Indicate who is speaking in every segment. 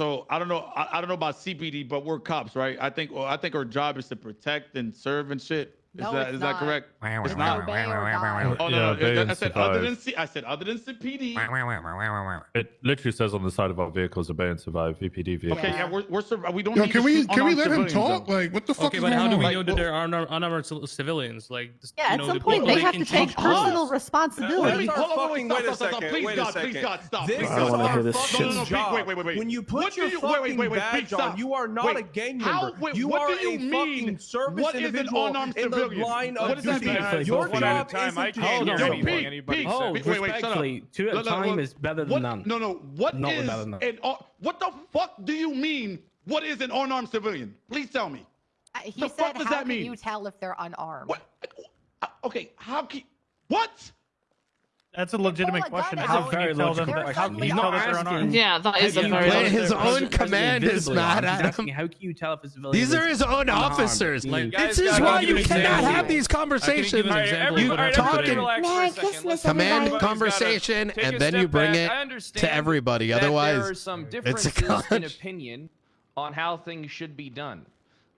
Speaker 1: So I don't know. I, I don't know about CPD, but we're cops, right? I think. Well, I think our job is to protect and serve and shit. Is
Speaker 2: No,
Speaker 1: that
Speaker 2: it's
Speaker 1: is that correct? It's
Speaker 2: It's
Speaker 1: not.
Speaker 2: obey or die.
Speaker 1: Oh no,
Speaker 3: Yeah,
Speaker 1: no. I said other than. C, I said other than CPD.
Speaker 3: It literally says on the side of our vehicles, obey and survive, VPD vehicles.
Speaker 1: Okay,
Speaker 2: Yeah.
Speaker 1: yeah, we're we're sur- we don't.
Speaker 4: Yo,
Speaker 1: need
Speaker 4: can we can we let him talk?
Speaker 1: though.
Speaker 4: Like, what the fuck
Speaker 5: Okay,
Speaker 4: is
Speaker 5: but
Speaker 4: going
Speaker 5: how do we
Speaker 1: Like,
Speaker 5: know that
Speaker 1: well-
Speaker 5: they're unarmed, unarmed ci- civilians? Like, just,
Speaker 2: Yeah,
Speaker 5: you
Speaker 2: at some
Speaker 5: the
Speaker 2: point
Speaker 5: people
Speaker 2: they have to take personal
Speaker 1: Wait,
Speaker 2: responsibility.
Speaker 6: That's
Speaker 1: hold on, wait,
Speaker 6: fucking- wait a
Speaker 1: stop, stop,
Speaker 6: second,
Speaker 1: please, God, please. God, stop.
Speaker 6: This is
Speaker 7: I don't wanna
Speaker 6: our
Speaker 7: hear this
Speaker 6: fucking job.
Speaker 1: wait, wait, wait, wait.
Speaker 6: When you put your
Speaker 1: you- wait, wait,
Speaker 6: fucking
Speaker 1: wait, wait,
Speaker 6: badge on, you are not a gang member. you are a fucking service
Speaker 1: What is an unarmed
Speaker 6: in the
Speaker 1: civilian?
Speaker 6: line
Speaker 1: What
Speaker 6: of
Speaker 1: does that
Speaker 6: duty.
Speaker 1: mean?
Speaker 6: Your
Speaker 7: Hold
Speaker 6: job
Speaker 7: time,
Speaker 6: isn't
Speaker 7: I
Speaker 6: to
Speaker 7: can't
Speaker 1: Yo,
Speaker 7: hear
Speaker 6: do
Speaker 7: anything
Speaker 1: Pete,
Speaker 7: anybody
Speaker 1: Pete,
Speaker 7: says.
Speaker 1: wait, wait, wait, shut up.
Speaker 7: Respectfully, two at a
Speaker 1: No, no,
Speaker 7: time
Speaker 1: no,
Speaker 7: is better than
Speaker 1: what,
Speaker 7: none.
Speaker 1: No, no. What
Speaker 7: Not
Speaker 1: is
Speaker 7: better than none.
Speaker 1: an un- what the fuck do you mean? What is an unarmed civilian? Please tell me.
Speaker 2: Uh, He
Speaker 1: The
Speaker 2: said,
Speaker 1: fuck does
Speaker 2: "How
Speaker 1: that
Speaker 2: can
Speaker 1: mean?
Speaker 2: you tell if they're unarmed?"
Speaker 1: What? uh, Okay, how can? What?
Speaker 8: That's a legitimate
Speaker 2: Pull a
Speaker 8: question.
Speaker 2: gun
Speaker 8: How
Speaker 2: out.
Speaker 8: can you
Speaker 7: Very
Speaker 8: tell them?
Speaker 7: logical
Speaker 8: How can you
Speaker 2: suddenly
Speaker 8: tell that they're unarmed?
Speaker 9: Yeah, that is a
Speaker 7: you
Speaker 9: very
Speaker 7: tell
Speaker 9: good
Speaker 10: his own
Speaker 7: present- present
Speaker 10: command is
Speaker 7: invisibly
Speaker 10: mad at him.
Speaker 7: How can you tell if a civilian
Speaker 10: These are his own
Speaker 7: unarmed?
Speaker 10: officers.
Speaker 5: Like,
Speaker 10: this is why you
Speaker 7: give you an
Speaker 10: cannot
Speaker 7: example.
Speaker 10: have these
Speaker 5: I can give
Speaker 10: conversations.
Speaker 5: you an
Speaker 7: Alright,
Speaker 5: example
Speaker 7: every-
Speaker 5: of what
Speaker 7: alright,
Speaker 5: happened
Speaker 10: everybody
Speaker 5: today.
Speaker 7: relax
Speaker 11: May
Speaker 7: for
Speaker 11: I
Speaker 7: a second.
Speaker 11: dismiss
Speaker 7: Let's-
Speaker 10: Command conversation, and then you bring it to
Speaker 7: understand
Speaker 10: everybody.
Speaker 7: that
Speaker 10: Otherwise,
Speaker 7: there are some
Speaker 10: it's a
Speaker 7: differences in opinion on how things should be done.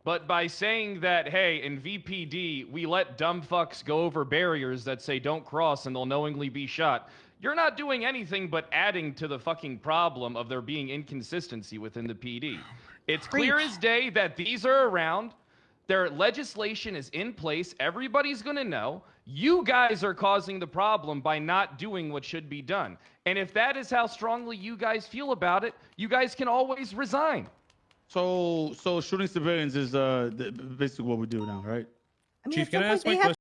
Speaker 7: But by saying that, hey, in VPD, we let dumb fucks go over barriers that say don't cross and they'll knowingly be shot, you're not doing anything but adding to the fucking problem of there being inconsistency within the PD. It's clear as day that these are around. Their legislation is in place. Everybody's going to know. You guys are causing the problem by not doing what should be done. And if that is how strongly you guys feel about it, you guys can always resign.
Speaker 1: So, so shooting civilians is uh basically what we do now, right?
Speaker 2: I mean,
Speaker 5: Chief, can I ask my question?